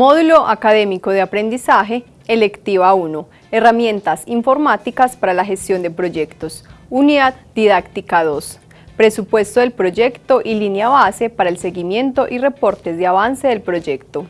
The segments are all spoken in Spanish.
Módulo Académico de Aprendizaje, Electiva 1, Herramientas informáticas para la gestión de proyectos, Unidad Didáctica 2, Presupuesto del proyecto y línea base para el seguimiento y reportes de avance del proyecto.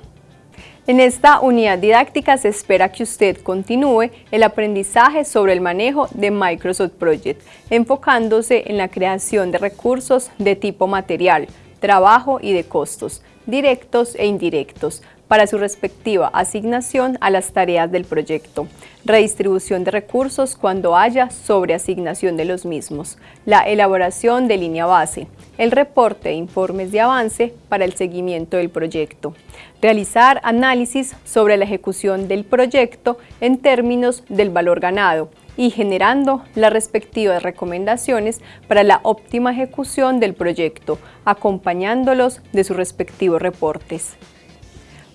En esta unidad didáctica se espera que usted continúe el aprendizaje sobre el manejo de Microsoft Project, enfocándose en la creación de recursos de tipo material, trabajo y de costos, directos e indirectos, para su respectiva asignación a las tareas del proyecto, redistribución de recursos cuando haya sobreasignación de los mismos, la elaboración de línea base, el reporte de informes de avance para el seguimiento del proyecto, realizar análisis sobre la ejecución del proyecto en términos del valor ganado y generando las respectivas recomendaciones para la óptima ejecución del proyecto, acompañándolos de sus respectivos reportes.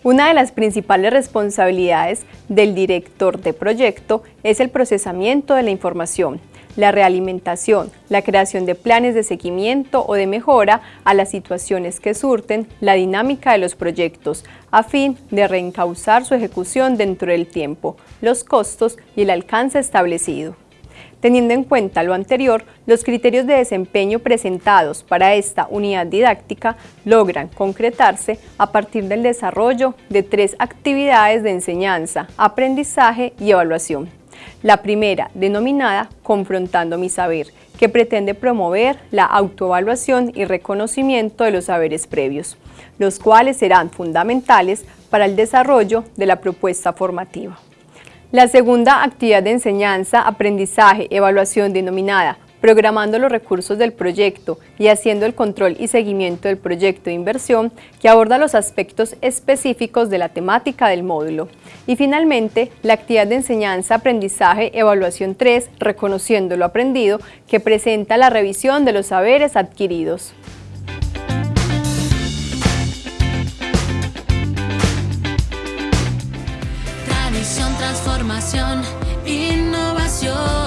Una de las principales responsabilidades del director de proyecto es el procesamiento de la información, la realimentación, la creación de planes de seguimiento o de mejora a las situaciones que surten la dinámica de los proyectos, a fin de reencauzar su ejecución dentro del tiempo, los costos y el alcance establecido. Teniendo en cuenta lo anterior, los criterios de desempeño presentados para esta unidad didáctica logran concretarse a partir del desarrollo de tres actividades de enseñanza, aprendizaje y evaluación. La primera, denominada Confrontando mi saber, que pretende promover la autoevaluación y reconocimiento de los saberes previos, los cuales serán fundamentales para el desarrollo de la propuesta formativa. La segunda actividad de enseñanza, aprendizaje, evaluación denominada programando los recursos del proyecto y haciendo el control y seguimiento del proyecto de inversión que aborda los aspectos específicos de la temática del módulo. Y finalmente, la actividad de enseñanza, aprendizaje, evaluación 3, reconociendo lo aprendido, que presenta la revisión de los saberes adquiridos. transformación, innovación.